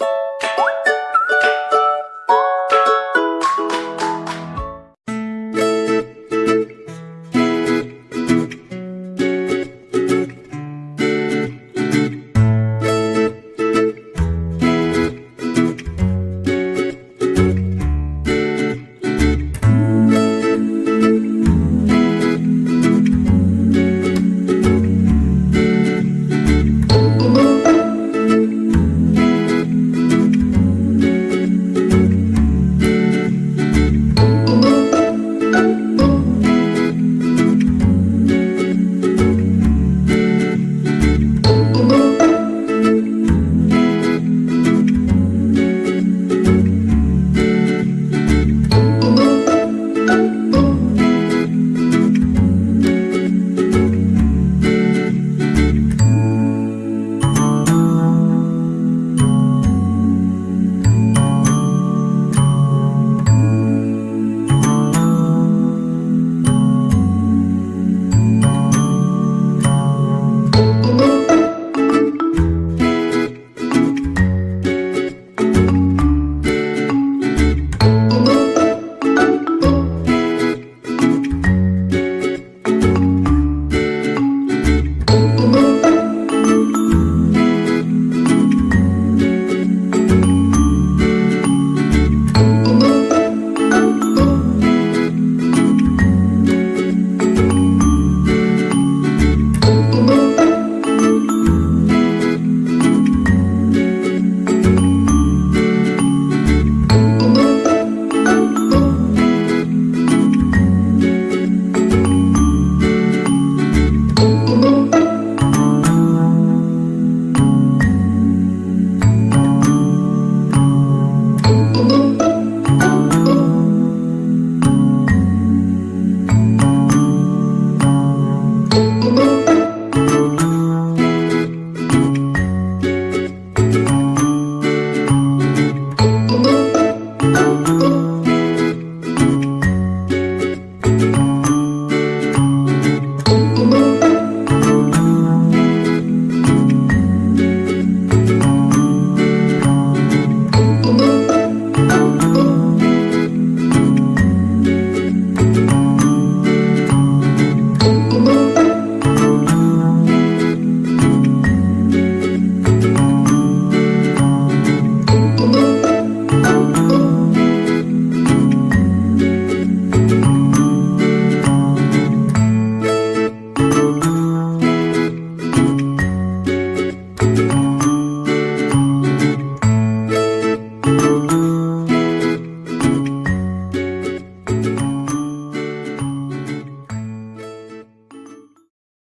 you